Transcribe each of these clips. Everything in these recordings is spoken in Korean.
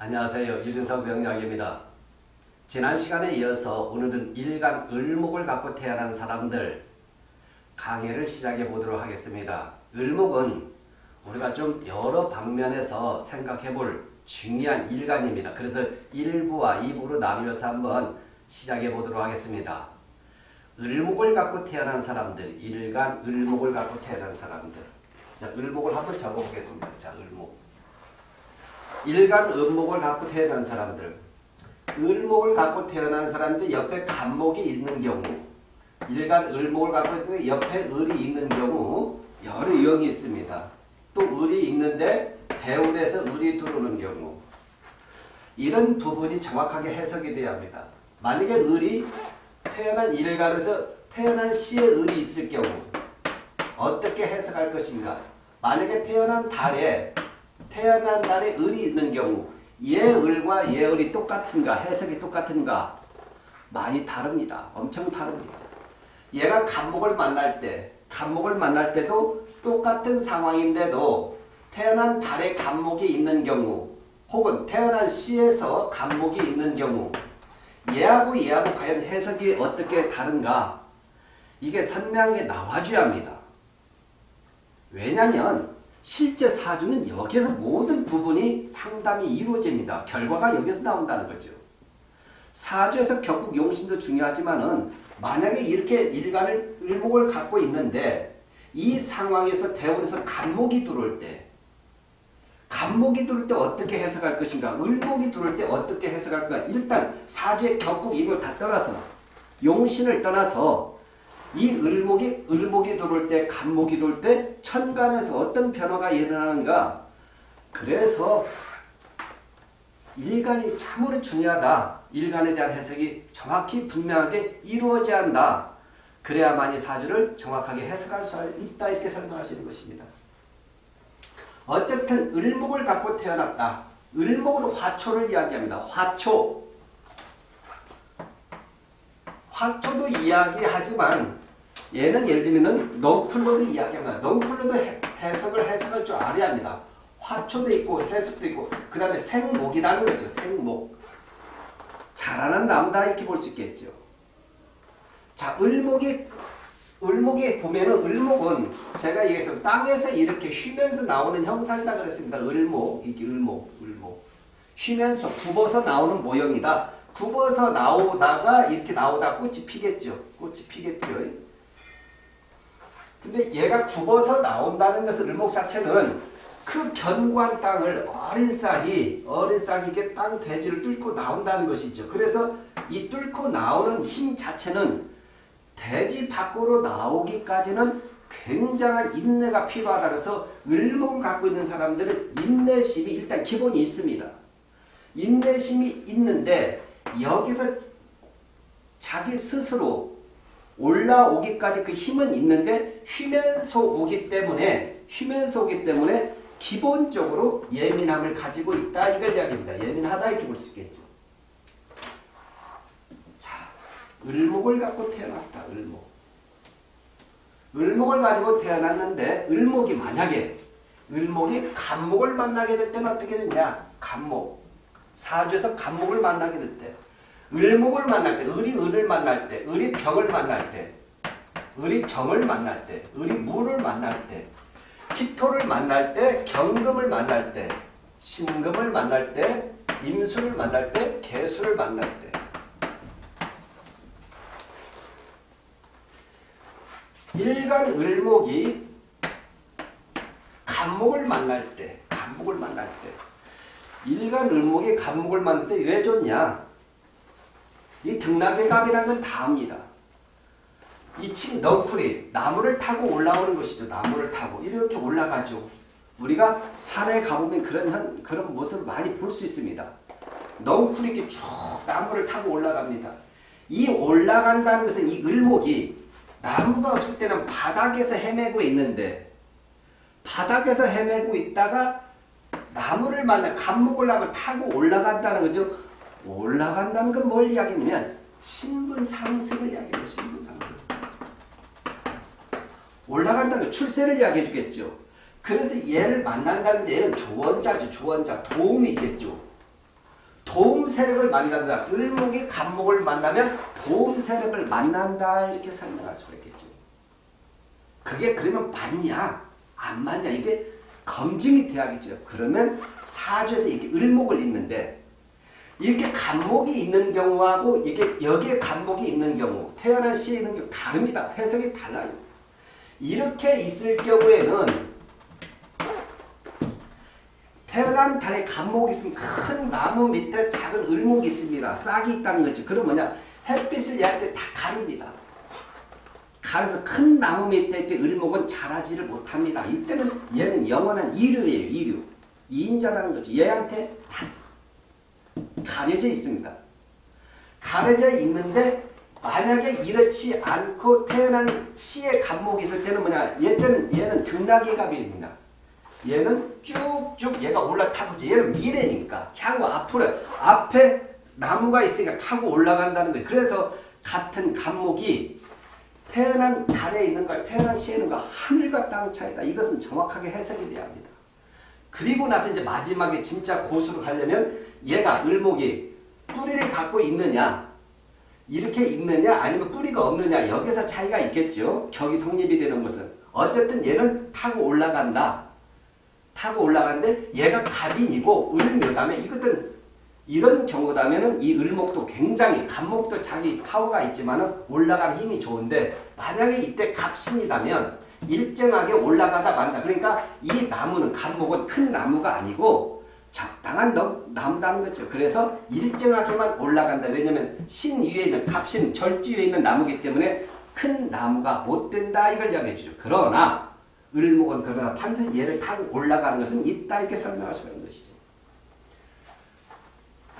안녕하세요. 유진석 병약입니다. 지난 시간에 이어서 오늘은 일간 을목을 갖고 태어난 사람들 강의를 시작해 보도록 하겠습니다. 을목은 우리가 좀 여러 방면에서 생각해 볼 중요한 일간입니다. 그래서 1부와 2부로 나누어서 한번 시작해 보도록 하겠습니다. 을목을 갖고 태어난 사람들, 일간 을목을 갖고 태어난 사람들. 자, 을목을 한번 적어 보겠습니다. 자, 을목. 일간 음목을 갖고 태어난 사람들 을목을 갖고 태어난 사람들 옆에 간목이 있는 경우 일간 을목을 갖고 있는데 옆에 을이 있는 경우 여러 유형이 있습니다. 또 을이 있는데 대운에서 을이 들어오는 경우 이런 부분이 정확하게 해석이 돼야 합니다. 만약에 을이 태어난 일간에서 태어난 시에 을이 있을 경우 어떻게 해석할 것인가 만약에 태어난 달에 태어난 달에 을이 있는 경우 예을과 예을이 똑같은가 해석이 똑같은가 많이 다릅니다. 엄청 다릅니다. 얘가 간목을 만날 때 간목을 만날 때도 똑같은 상황인데도 태어난 달에 간목이 있는 경우 혹은 태어난 시에서 간목이 있는 경우 얘하고 얘하고 과연 해석이 어떻게 다른가 이게 선명하게 나와줘야 합니다. 왜냐하면 실제 사주는 여기서 모든 부분이 상담이 이루어집니다. 결과가 여기서 나온다는 거죠. 사주에서 격국 용신도 중요하지만 은 만약에 이렇게 일간을 을목을 갖고 있는데 이 상황에서 대원에서 간목이 들어올 때 간목이 들어올 때 어떻게 해석할 것인가 을목이 들어올 때 어떻게 해석할 까 일단 사주의 격국 이걸 다 떠나서 용신을 떠나서 이 을목이 을목이 들어올 때 간목이 들어올 때 천간에서 어떤 변화가 일어나는가 그래서 일간이 참으로 중요하다. 일간에 대한 해석이 정확히 분명하게 이루어져야 한다. 그래야만이 사주를 정확하게 해석할 수 있다 이렇게 설명할 수 있는 것입니다. 어쨌든 을목을 갖고 태어났다. 을목으로 화초를 이야기합니다. 화초. 화초도 이야기하지만 얘는 예를 들면 넝쿨로도 이야기합니다. 넝쿨로도 해석을 해석할 줄 알아야 합니다. 화초도 있고 해석도 있고 그 다음에 생목이라는 거죠. 생목. 자라는 나무다 이렇게 볼 수 있겠죠. 자, 을목이 을목이 보면은 을목은 제가 얘기해서 땅에서 이렇게 휘면서 나오는 형상이다 그랬습니다. 을목, 이게 을목, 을목. 휘면서 굽어서 나오는 모형이다. 굽어서 나오다가 이렇게 나오다 꽃이 피겠죠. 꽃이 피겠죠. 근데 얘가 굽어서 나온다는 것은 을목 자체는 그 견고한 땅을 어린 싹이 어린 싹이 이게 땅 대지를 뚫고 나온다는 것이죠. 그래서 이 뚫고 나오는 힘 자체는 대지 밖으로 나오기까지는 굉장한 인내가 필요하다 그래서 을목을 갖고 있는 사람들은 인내심이 일단 기본이 있습니다. 인내심이 있는데 여기서 자기 스스로 올라오기까지 그 힘은 있는데 휘면서 오기 때문에 휘면서 오기 때문에 기본적으로 예민함을 가지고 있다 이걸 이야기합니다. 예민하다 이렇게 볼 수 있겠죠. 자, 을목을 갖고 태어났다. 을목. 을목을 가지고 태어났는데 을목이 만약에 을목이 간목을 만나게 될 때는 어떻게 되냐? 간목. 사주에서 간목을 만나게 될 때. 을목을 만날 때, 을이 을을 만날 때, 을이 병을 만날 때, 을이 정을 만날 때, 을이 물을 만날 때, 피토를 만날 때, 경금을 만날 때, 신금을 만날 때, 임수를 만날 때, 개수를 만날 때. 일간 을목이 간목을 만날 때, 간목을 만날 때, 일간 을목이 간목을 만날 때 왜 좋냐? 이 등락의 갑이라는 건 다 합니다. 이친 넝쿨이 나무를 타고 올라오는 것이죠. 나무를 타고 이렇게 올라가죠. 우리가 산에 가보면 그런 그런 모습을 많이 볼 수 있습니다. 넝쿨이 이렇게 쭉 나무를 타고 올라갑니다. 이 올라간다는 것은 이 을목이 나무가 없을 때는 바닥에서 헤매고 있는데 바닥에서 헤매고 있다가 나무를 만나 감목을 하면 타고 올라간다는 거죠. 올라간다는 건 뭘 이야기냐면 신분 상승을 이야기해요. 신분 상승. 올라간다는 건 출세를 이야기해 주겠죠. 그래서 얘를 만난다는 얘는 조언자죠. 조언자. 도움이 있겠죠. 도움 세력을 만난다. 을목이 간목을 만나면 도움 세력을 만난다 이렇게 설명할 수가 있겠죠. 그게 그러면 맞냐 안 맞냐 이게 검증이 돼야겠죠. 그러면 사주에서 이렇게 을목을 읽는데 이렇게 간목이 있는 경우하고 이게 여기에 간목이 있는 경우 태어난 시에 있는 경우 다릅니다. 해석이 달라요. 이렇게 있을 경우에는 태어난 달에 간목이 있으면 큰 나무 밑에 작은 을목이 있습니다. 싹이 있다는 거죠. 그럼 뭐냐 햇빛을 얘한테 다 가립니다. 가려서 큰 나무 밑에 있때 을목은 자라지를 못합니다. 이때는 얘는 영원한 이류예요. 이류. 이인자라는 거죠. 얘한테 다 가려져 있습니다. 가려져 있는데 만약에 이렇지 않고 태어난 시의 간목이 있을 때는 뭐냐 얘는 얘는 극락의 갑입니다. 얘는 쭉쭉 얘가 올라타고 얘는 미래니까 향후 앞으로 앞에 나무가 있으니까 타고 올라간다는 거예요. 그래서 같은 간목이 태어난 달에 있는 걸 태어난 시에 있는 거 하늘과 땅 차이다. 이것은 정확하게 해석이 돼야 합니다. 그리고 나서 이제 마지막에 진짜 고수로 가려면 얘가 을목이 뿌리를 갖고 있느냐 이렇게 있느냐 아니면 뿌리가 없느냐 여기서 차이가 있겠죠. 격이 성립이 되는 것은 어쨌든 얘는 타고 올라간다. 타고 올라가는데 얘가 갑인이고 을묘다며 이것은 이런 경우다면은 이 을목도 굉장히 갑목도 자기 파워가 있지만은 올라가는 힘이 좋은데 만약에 이때 갑신이라면 일정하게 올라가다 만다. 그러니까 이 나무는 갑목은 큰 나무가 아니고 적당한 나무다는 거죠. 그래서 일정하게만 올라간다. 왜냐하면 신 위에 있는 갑신 절지 위에 있는 나무기 때문에 큰 나무가 못 된다 이걸 이야기해 주죠. 그러나 을목은 그러나 반드시 얘를 타고 올라가는 것은 있다 이렇게 설명할 수가 있는 것이죠.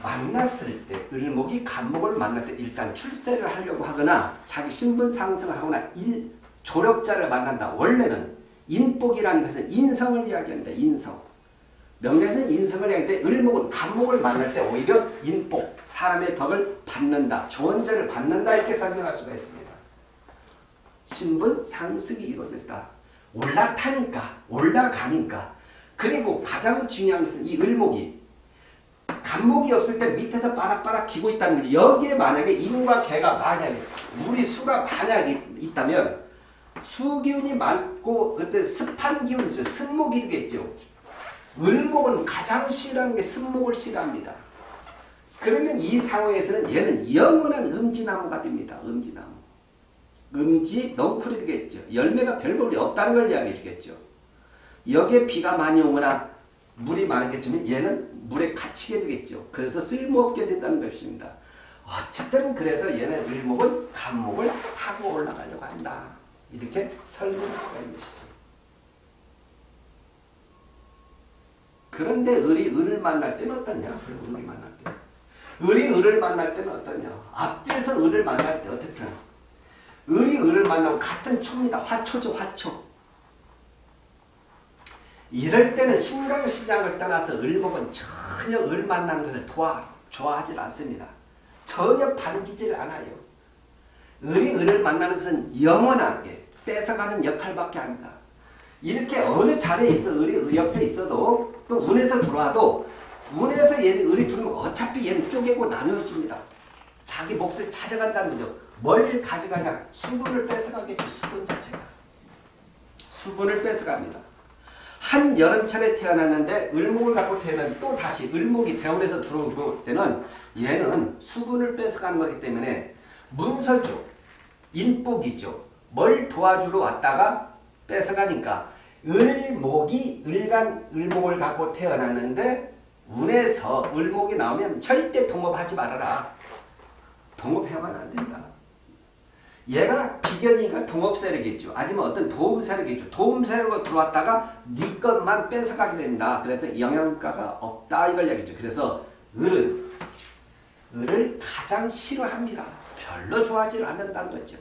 만났을 때 을목이 간목을 만날 때 일단 출세를 하려고 하거나 자기 신분 상승을 하거나 일, 조력자를 만난다. 원래는 인복이라는 것은 인성을 이야기합니다. 인성. 명예에서는 인성을 이야기하는데 을목은 간목을 만날 때 오히려 인복, 사람의 덕을 받는다. 조언자를 받는다 이렇게 설명할 수가 있습니다. 신분 상승이 이루어졌다. 올라타니까 올라가니까 그리고 가장 중요한 것은 이 을목이 간목이 없을 때 밑에서 바닥바닥 기고 있다는 거예요. 여기에 만약에 인과 개가 만약에 물이 수가 만약에 있다면 수기운이 많고 어떤 습한 기운이죠. 습목이겠죠. 을목은 가장 싫어하는 게 습목을 싫어합니다. 그러면 이 상황에서는 얘는 영원한 음지나무가 됩니다. 음지나무. 음지 넝쿨이 되겠죠. 열매가 별 볼이 없다는 걸 이야기해 주겠죠. 여기에 비가 많이 오거나 물이 많겠지만 얘는 물에 갇히게 되겠죠. 그래서 쓸모없게 된다는 것입니다. 어쨌든 그래서 얘는 을목은 간목을 타고 올라가려고 한다. 이렇게 설명할 수가 있는 것이죠. 그런데 을이 을을 만날 때는 어떠냐? 을이 만날 때. 을이 을을 만날 때는 어떠냐? 앞뒤에서 을을 만날 때 어떻든 을이 을을 만나면 같은 초입니다. 화초죠. 화초. 이럴 때는 신강신약을 떠나서 을목은 전혀 을 만나는 것을 도와, 좋아하지 않습니다. 전혀 반기질 않아요. 을이 을을 만나는 것은 영원하게 뺏어가는 역할밖에 합니다. 이렇게 어느 자리에 있어 을이 옆에 있어도 또 운에서 들어와도 운에서 얘는 을이 들어오면 어차피 얘는 쪼개고 나누어집니다. 자기 몫을 찾아간다는 거죠. 뭘 가져가냐? 수분을 뺏어가겠죠. 수분 자체가. 수분을 뺏어갑니다. 한 여름철에 태어났는데 을목을 갖고 태어나면 또 다시 을목이 대원에서 들어올 때는 얘는 수분을 뺏어가는 거기 때문에 문서죠. 인복이죠. 뭘 도와주러 왔다가 뺏어가니까 을목이 을간 을목을 갖고 태어났는데 운에서 을목이 나오면 절대 동업하지 말아라. 동업해야만 안 된다. 얘가 비견이니까 동업세력이죠. 아니면 어떤 도움세력이죠. 도움세력으로 들어왔다가 네 것만 뺏어가게 된다. 그래서 영양가가 없다 이걸 얘기죠. 그래서 을은 을을 가장 싫어합니다. 별로 좋아하지 않는다는 거죠.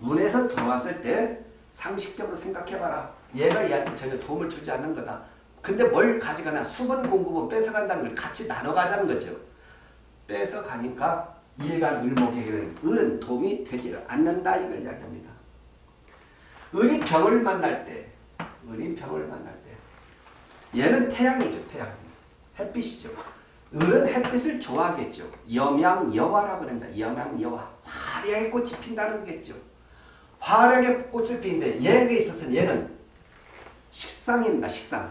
운에서 들어왔을 때 상식적으로 생각해봐라. 얘가 얘한테 전혀 도움을 주지 않는 거다. 근데 뭘 가져가나 수분 공급은 뺏어간다는 걸 같이 나눠가자는 거죠. 뺏어가니까 일간 을목에게는 을은 도움이 되지 않는다 이걸 이야기합니다. 을이 병을 만날 때 을이 병을 만날 때 얘는 태양이죠. 태양. 햇빛이죠. 을은 햇빛을 좋아하겠죠. 염양여화라고 합니다. 염양여화. 화려하게 꽃이 핀다는 거겠죠. 화려하게 꽃을 피는데 얘에 있어서는 얘는 식상입니다. 식상.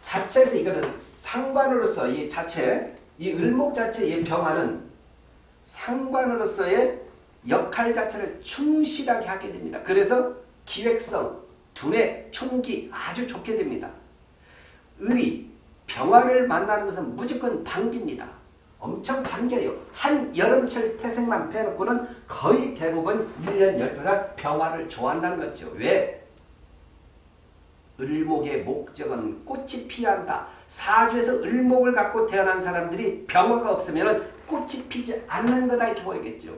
자체에서 이거는 상관으로서 이 자체, 이 을목 자체의 병화는 상관으로서의 역할 자체를 충실하게 하게 됩니다. 그래서 기획성, 두뇌, 총기 아주 좋게 됩니다. 의, 병화를 만나는 것은 무조건 반깁니다. 엄청 반겨요. 한 여름철 태생만 빼놓고는 거의 대부분 1년 12달 병화를 좋아한다는 거죠. 왜? 을목의 목적은 꽃이 피한다. 사주에서 을목을 갖고 태어난 사람들이 병화가 없으면 꽃이 피지 않는 거다 이렇게 보이겠죠.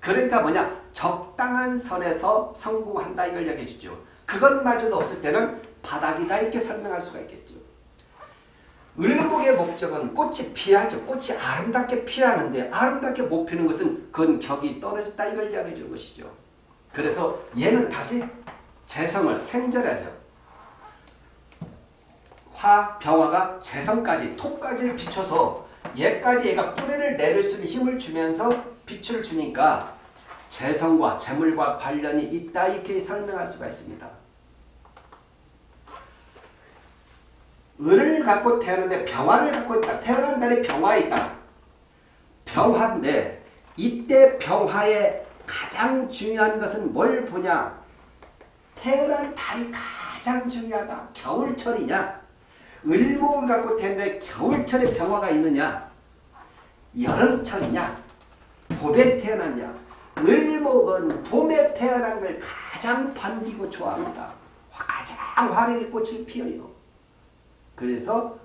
그러니까 뭐냐 적당한 선에서 성공한다 이걸 이야기해 주죠. 그것마저도 없을 때는 바닥이다 이렇게 설명할 수가 있겠죠. 을목의 목적은 꽃이 피하죠. 꽃이 아름답게 피하는데 아름답게 못 피는 것은 그건 격이 떨어졌다 이걸 이야기해 주는 것이죠. 그래서 얘는 다시 재성을 생절하죠. 화, 병화가 재성까지, 톡까지를 비춰서 얘까지 얘가 뿌리를 내릴 수 있는 힘을 주면서 빛을 주니까 재성과 재물과 관련이 있다 이렇게 설명할 수가 있습니다. 을을 갖고 태어났는데 병화를 갖고 있다. 태어난 달에 병화에 있다. 병화인데 이때 병화의 가장 중요한 것은 뭘 보냐? 태어난 달이 가장 중요하다. 겨울철이냐? 을목을 갖고 태어났는데 겨울철에 병화가 있느냐? 여름철이냐? 봄에 태어났냐? 을목은 봄에 태어난 걸 가장 반기고 좋아합니다. 가장 화려하게 꽃을 피어요. 그래서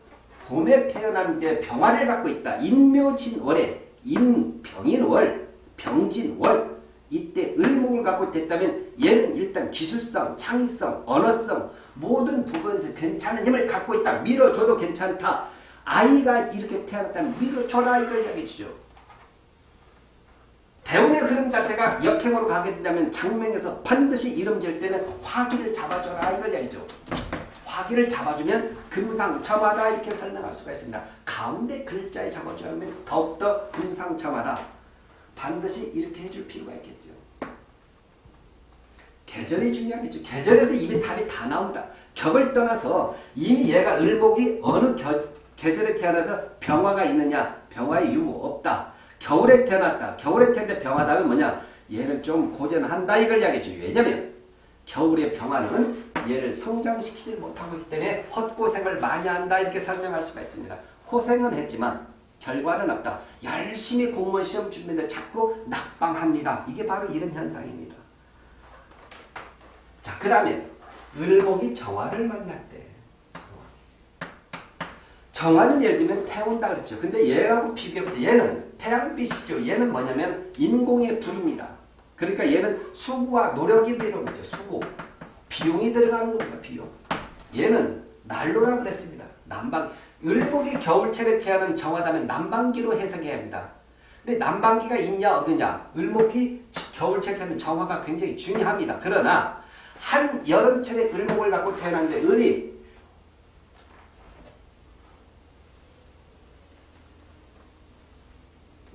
봄에 태어난 게 병화를 갖고 있다. 인묘진월에 인병인월, 병진월 이때 을목을 갖고 됐다면 얘는 일단 기술성, 창의성, 언어성 모든 부분에서 괜찮은 힘을 갖고 있다. 밀어줘도 괜찮다. 아이가 이렇게 태어났다면 밀어줘라 이걸 이야기해 주죠. 대운의 흐름 자체가 역행으로 가게 된다면 장명에서 반드시 이름 지을 때는 화기를 잡아줘라 이걸 이야기죠. 화기를 잡아주면 금상첨화다 이렇게 설명할 수가 있습니다. 가운데 글자에 잡아줘야 하면 더욱더 금상첨화다. 반드시 이렇게 해줄 필요가 있겠죠. 계절이 중요하겠죠. 계절에서 이미 답이 다 나온다. 격을 떠나서 이미 얘가 을목이 어느 겨, 계절에 태어나서 병화가 있느냐 병화의 유무 없다. 겨울에 태어났다. 겨울에 태어났는데 병화다면 뭐냐 얘는 좀 고전한다 이걸 이야기해줘. 왜냐면 겨울의 병화는 얘를 성장시키지 못하고 있기 때문에 헛고생을 많이 한다 이렇게 설명할 수가 있습니다. 고생은 했지만 결과는 없다. 열심히 공무원 시험 준비인데 자꾸 낙방합니다. 이게 바로 이런 현상입니다. 자, 그 다음에 을목이 정화를 만날 때 정화는 예를 들면 태운다 그랬죠. 근데 얘하고 비교해보죠. 얘는 태양빛이죠. 얘는 뭐냐면 인공의 불입니다. 그러니까 얘는 수고와 노력이 필요한 거죠. 수고. 비용이 들어가는 겁니다. 비용. 얘는 난로라 그랬습니다. 난방. 을목이 겨울철에 태어난 정화다면 난방기로 해석해야 합니다. 근데 난방기가 있냐 없느냐 을목이 겨울철에 태어난 정화가 굉장히 중요합니다. 그러나 한 여름철에 을목을 갖고 태어났는데 을이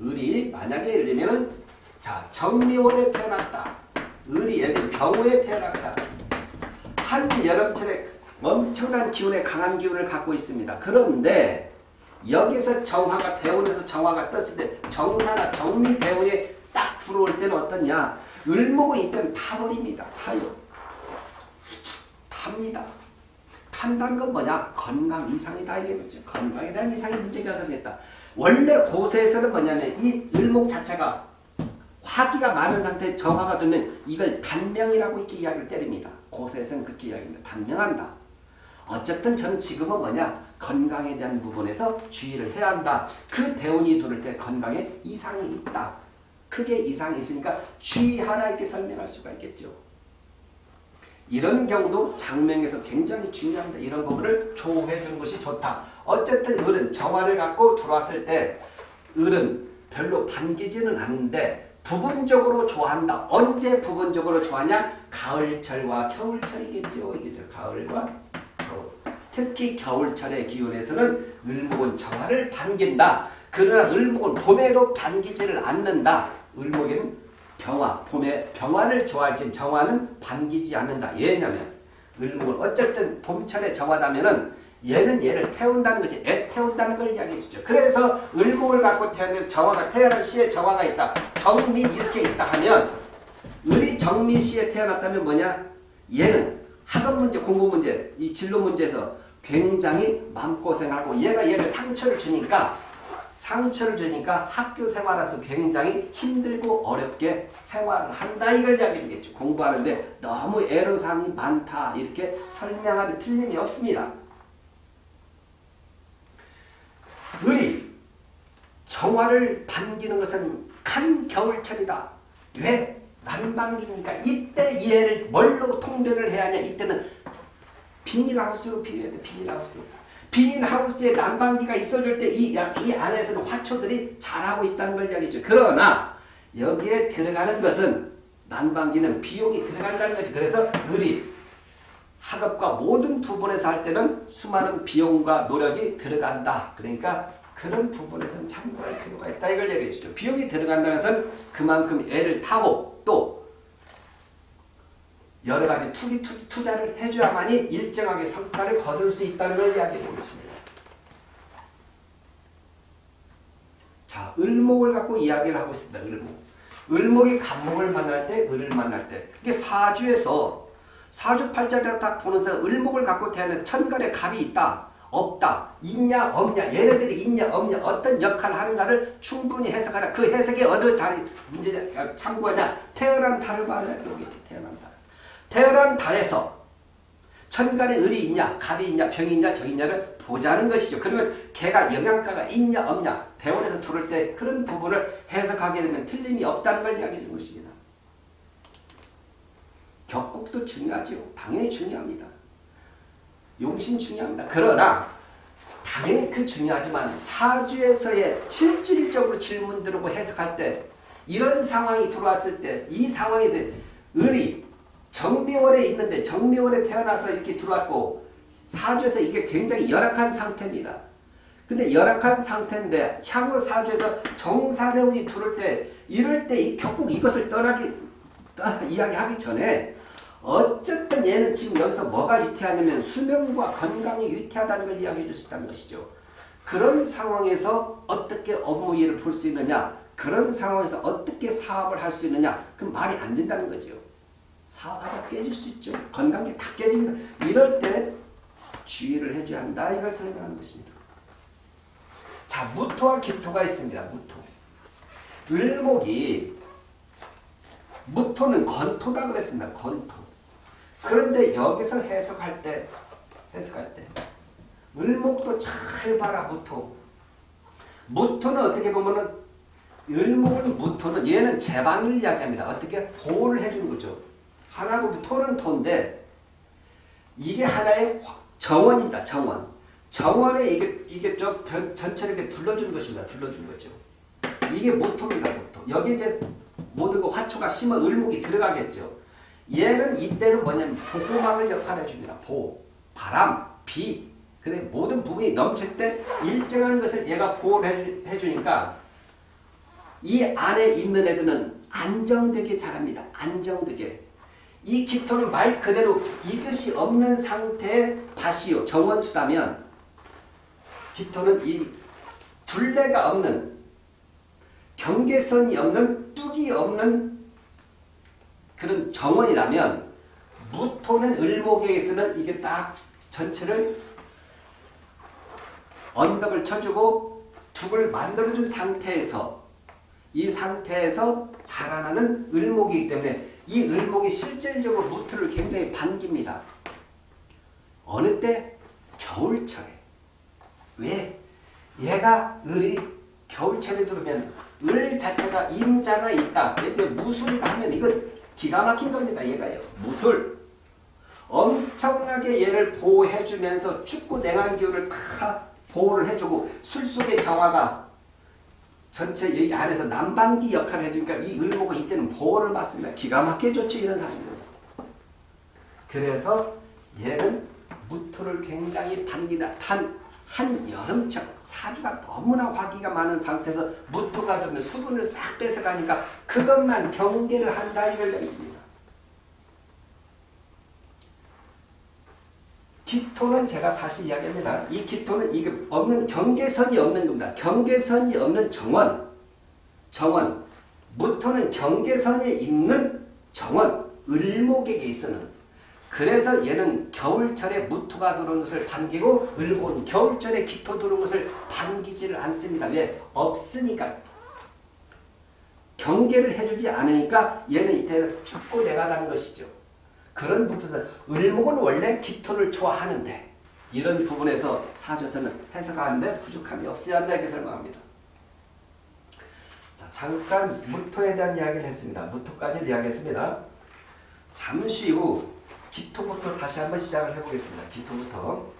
을이 만약에 예를 들면은 자 정미월에 태어났다. 을이 예를 들면 병호에 태어났다. 한 여름철에 엄청난 기운에 강한 기운을 갖고 있습니다. 그런데 여기서 정화가 대운에서 정화가 떴을 때 정사나 정미 대운이 딱 들어올 때는 어떠냐? 을목은 이때는 타버립니다. 타요. 탑니다. 탄다는 건 뭐냐? 건강 이상이다 이거죠. 건강에 대한 이상이 문제가 생겼다. 원래 고세에서는 뭐냐면 이 을목 자체가 화기가 많은 상태에 정화가 되면 이걸 단명이라고 이렇게 이야기를 때립니다. 고세에서는 그렇게 이야기합니다. 단명한다. 어쨌든 저는 지금은 뭐냐 건강에 대한 부분에서 주의를 해야 한다. 그 대운이 들을 때 건강에 이상이 있다. 크게 이상이 있으니까 주의하라 이렇게 설명할 수가 있겠죠. 이런 경우도 장명에서 굉장히 중요합니다. 이런 부분을 조해 주는 것이 좋다. 어쨌든 을은 정화를 갖고 들어왔을 때 을은 별로 반기지는 않는데 부분적으로 좋아한다. 언제 부분적으로 좋아하냐? 가을철과 겨울철이겠죠. 이게죠. 가을과 겨울. 특히 겨울철의 기온에서는 을목은 정화를 반긴다. 그러나 을목은 봄에도 반기지를 않는다. 을목에는 병화, 봄에 병화를 좋아할지 정화는 반기지 않는다. 왜냐면 을목은 어쨌든 봄철에 정화다면은 얘는 얘를 태운다는 거지. 애 태운다는 걸 이야기해 주죠. 그래서 을목을 갖고 태어난 정화가 태어난 시에 정화가 있다. 정미 이렇게 있다 하면 을이 정미 시에 태어났다면 뭐냐? 얘는 학업 문제, 공부 문제, 이 진로 문제에서 굉장히 마음고생하고 얘가 얘를 상처를 주니까 상처를 주니까 학교 생활하면서 굉장히 힘들고 어렵게 생활을 한다 이걸 이야기해 주겠죠. 공부하는데 너무 애로사항이 많다 이렇게 설명하는 틀림이 없습니다. 을이 정화를 반기는 것은 간 겨울철이다. 왜? 난방기니까 이때 얘를 뭘로 통변을 해야 하냐 이때는 비닐하우스로 비교해야 돼 비닐하우스 비닐하우스에 난방기가 있어줄 때이 이 안에서는 화초들이 자라고 있다는 걸 이야기죠 그러나 여기에 들어가는 것은 난방기는 비용이 들어간다는 거지 그래서 을이 학업과 모든 부분에서 할 때는 수많은 비용과 노력이 들어간다 그러니까 그런 부분에서는 참고할 필요가 있다 이걸 얘기해 주죠 비용이 들어간다는 것은 그만큼 애를 타고 또 여러 가지 투기 투, 자를 해줘야만이 일정하게 성과를 거둘 수 있다는 걸 이야기해 보겠습니다. 자, 을목을 갖고 이야기를 하고 있습니다. 을목. 을목이 갑목을 만날 때, 을을 만날 때. 이게 사주에서 사주팔자를 딱 보면서 을목을 갖고 태어난 천간에 갑이 있다. 없다. 있냐 없냐 얘네들이 있냐 없냐 어떤 역할을 하는가를 충분히 해석하라. 그 해석이 어느 달이 문제 참고하냐. 태어난 달을 말해야 되겠지. 태어난 달. 태어난 달에서 천간에 을이 있냐 갑이 있냐 병이 있냐 적이 있냐를 보자는 것이죠. 그러면 걔가 영양가가 있냐 없냐 대원에서 두를 때 그런 부분을 해석하게 되면 틀림이 없다는 걸 이야기해 준 것입니다. 격국도 중요하죠. 당연히 중요합니다. 용신 중요합니다. 그러나 당연히 그 중요하지만 사주에서의 실질적으로 질문 들고 해석할 때 이런 상황이 들어왔을 때 이 상황에 대해 을이 정미월에 있는데 정미월에 태어나서 이렇게 들어왔고 사주에서 이게 굉장히 열악한 상태입니다. 근데 열악한 상태인데 향후 사주에서 정사대운이 들어올 때 이럴 때 결국 이것을 떠나기 떠나 이야기하기 전에 어쨌든 얘는 지금 여기서 뭐가 위태하냐면 수명과 건강이 위태하다는 걸 이야기해 있다는 것이죠. 그런 상황에서 어떻게 업무 일을 볼수 있느냐 그런 상황에서 어떻게 사업을 할 수 있느냐 그 말이 안 된다는 거죠. 사업하다 깨질 수 있죠. 건강이 다 깨집니다. 이럴 때 주의를 해줘야 한다. 이걸 설명하는 것입니다. 자, 무토와 기토가 있습니다. 무토. 을목이 무토는 건토다 그랬습니다. 건토. 그런데 여기서 해석할 때 해석할 때 을목도 잘 봐라 무토. 무토는 어떻게 보면은 을목은 무토는 얘는 제방을 이야기합니다. 어떻게 보호를 해주는 거죠. 하나고 토는 토인데 이게 하나의 정원입니다. 정원. 정원에 이게 이게 저 전체를 이렇게 둘러준 것입니다. 둘러준 거죠. 이게 무토입니다. 무토. 여기 이제 모든 그 화초가 심어 을목이 들어가겠죠. 얘는 이때는 뭐냐면 보호막을 역할을 해줍니다. 보호. 바람, 비. 근데 모든 부분이 넘칠 때 일정한 것을 얘가 보호를 해주니까 이 안에 있는 애들은 안정되게 자랍니다. 안정되게. 이 기토는 말 그대로 이것이 없는 상태의 다시요 정원수다면 기토는 이 둘레가 없는 경계선이 없는 뚝이 없는 그런 정원이라면 무토는 을목에서는 이게 딱 전체를 언덕을 쳐주고 둑을 만들어준 상태에서 이 상태에서 자라나는 을목이기 때문에 이 을목이 실질적으로 무토를 굉장히 반깁니다. 어느 때? 겨울철에. 왜? 얘가 을이 겨울철에 들어오면 을 자체가 임자가 있다. 근데 무술이다 하면 이건 기가 막힌 겁니다. 얘가요. 무술. 엄청나게 얘를 보호해주면서 축구 냉한기후를 다 보호를 해주고 술 속의 정화가 전체 여기 안에서 난방기 역할을 해주니까 이 을목은 이때는 보호를 받습니다. 기가 막히게 좋죠. 이런 사람들. 그래서 얘는 무토를 굉장히 반기다 한, 한 여름철 사주가 너무나 화기가 많은 상태에서 무토가 들면 수분을 싹 뺏어가니까 그것만 경계를 한다 이걸 얘기입니다. 기토는 제가 다시 이야기합니다. 이 기토는 이게 없는 경계선이 없는 겁니다. 경계선이 없는 정원, 정원, 무토는 경계선에 있는 정원, 을목에게 있어는 그래서 얘는 겨울철에 무토가 들어온 것을 반기고 을목은 겨울철에 기토 들어온 것을 반기지를 않습니다. 왜? 없으니까. 경계를 해주지 않으니까 얘는 이때 죽고 내가다는 것이죠. 그런 부분에서 을목은 원래 기토를 좋아하는데 이런 부분에서 사주에서는 해석하는데 부족함이 없어야 한다 이렇게 설명합니다. 자, 잠깐 무토에 대한 이야기를 했습니다. 무토까지 이야기했습니다. 잠시 후 기토부터 다시 한번 시작을 해보겠습니다. 기토부터